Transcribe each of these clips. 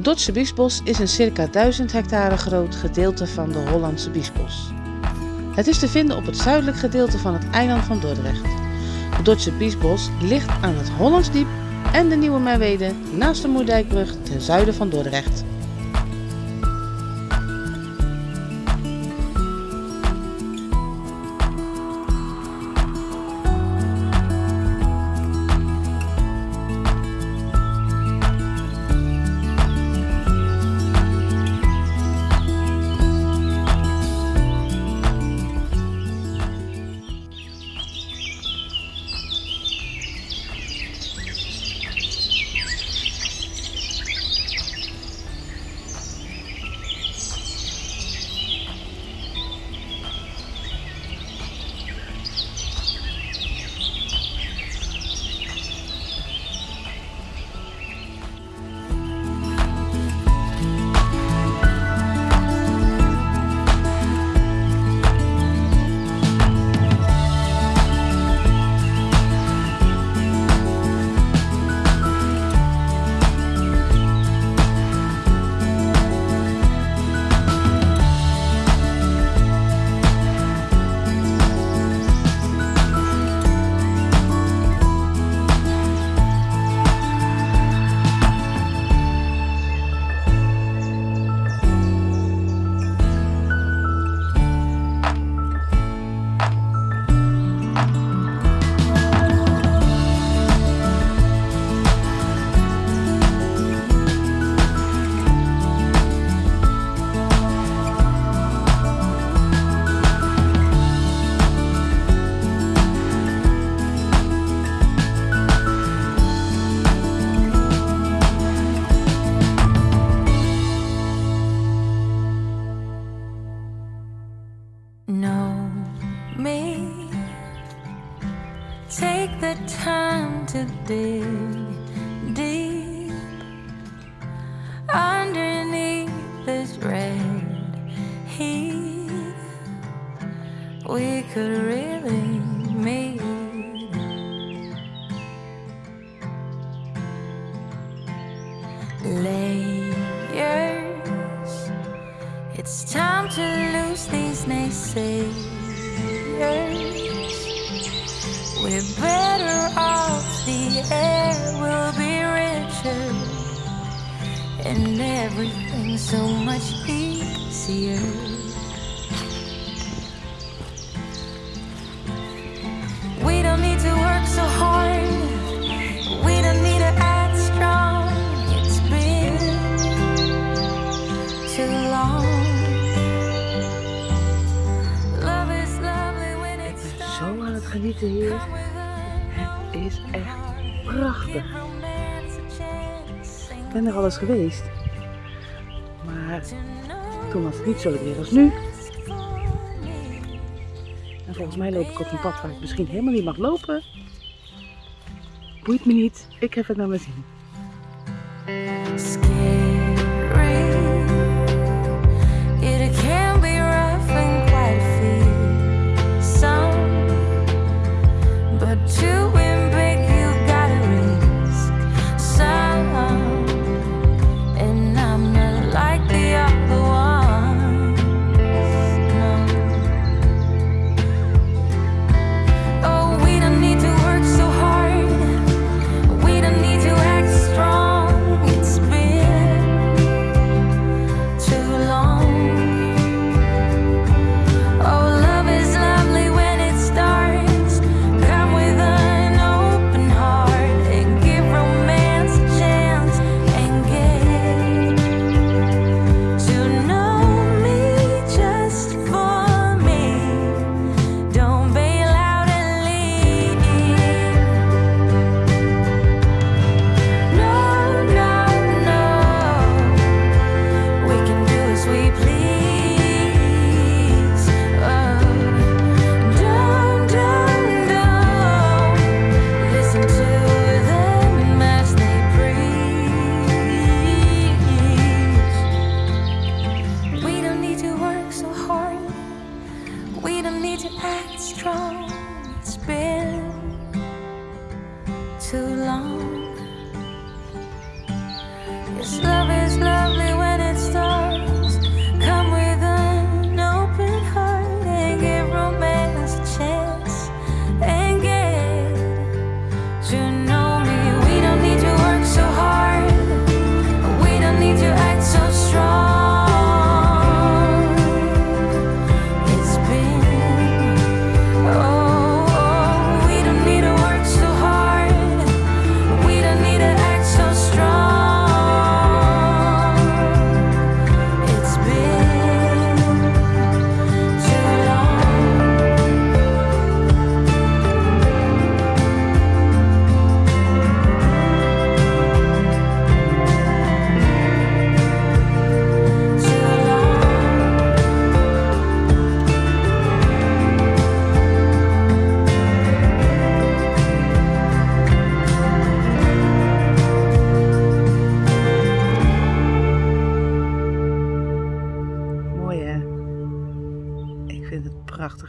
De Dordtse Biesbos is een circa 1000 hectare groot gedeelte van de Hollandse Biesbos. Het is te vinden op het zuidelijk gedeelte van het eiland van Dordrecht. De Dordtse Biesbos ligt aan het Hollandsdiep en de Nieuwe Merwede naast de Moerdijkbrug ten zuiden van Dordrecht. Time to dig deep underneath this red heat. We could really meet. Layers. It's time to lose these naysayers. We're better off, the air will be richer, and everything's so much easier. Ik ben er al eens geweest. Maar toen was het niet zo weer als nu. En volgens mij loop ik op een pad waar ik misschien helemaal niet mag lopen. Boeit me niet. Ik heb het naar mijn zin.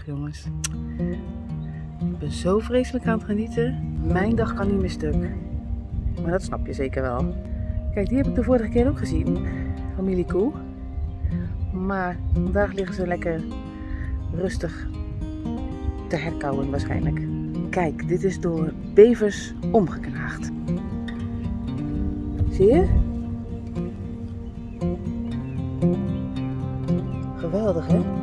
Jongens. Ik ben zo vreselijk aan het genieten. Mijn dag kan niet meer stuk. Maar dat snap je zeker wel. Kijk, die heb ik de vorige keer ook gezien. Familie Koe. Maar vandaag liggen ze lekker rustig te herkauwen waarschijnlijk. Kijk, dit is door bevers omgeknaagd. Zie je? Geweldig, hè?